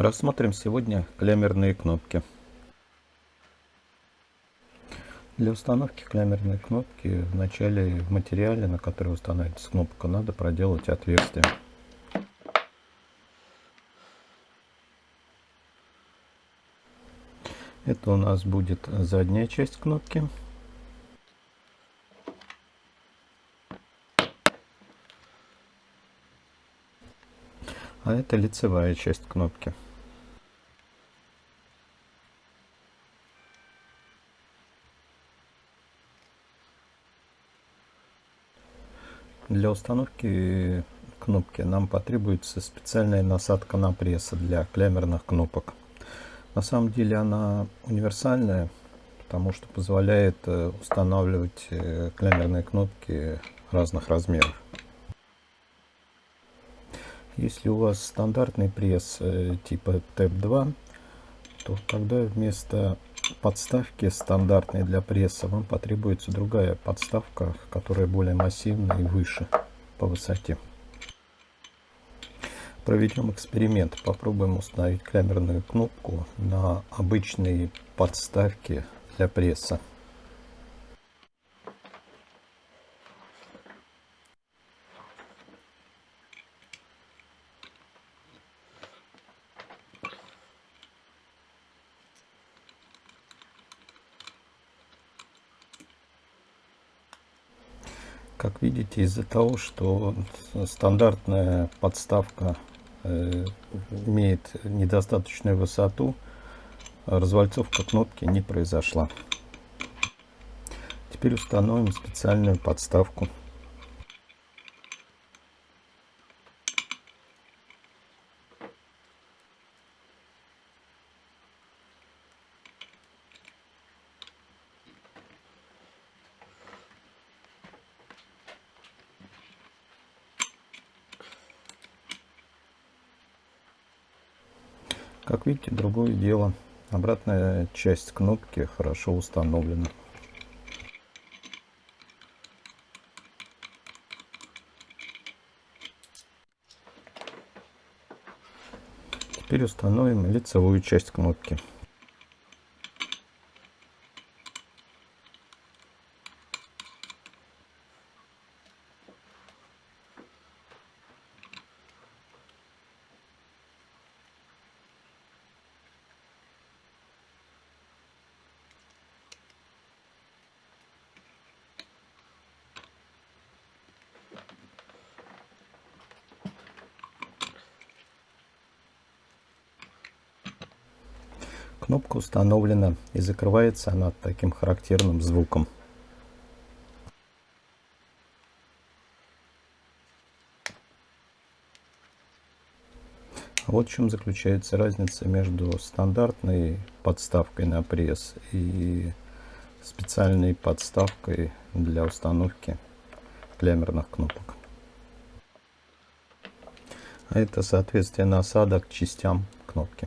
Рассмотрим сегодня клямерные кнопки. Для установки клямерной кнопки в начале в материале, на который устанавливается кнопка, надо проделать отверстие. Это у нас будет задняя часть кнопки. А это лицевая часть кнопки. Для установки кнопки нам потребуется специальная насадка на пресс для клямерных кнопок. На самом деле она универсальная, потому что позволяет э, устанавливать э, клямерные кнопки разных размеров. Если у вас стандартный пресс э, типа TEP2, то тогда вместо подставки стандартной для пресса вам потребуется другая подставка, которая более массивная и выше по высоте. Проведем эксперимент. Попробуем установить камерную кнопку на обычной подставке для пресса. Как видите, из-за того, что стандартная подставка э, имеет недостаточную высоту, развальцовка кнопки не произошла. Теперь установим специальную подставку. Как видите, другое дело. Обратная часть кнопки хорошо установлена. Теперь установим лицевую часть кнопки. Кнопка установлена и закрывается она таким характерным звуком. Вот в чем заключается разница между стандартной подставкой на пресс и специальной подставкой для установки клямерных кнопок. А это соответствие насадок частям кнопки.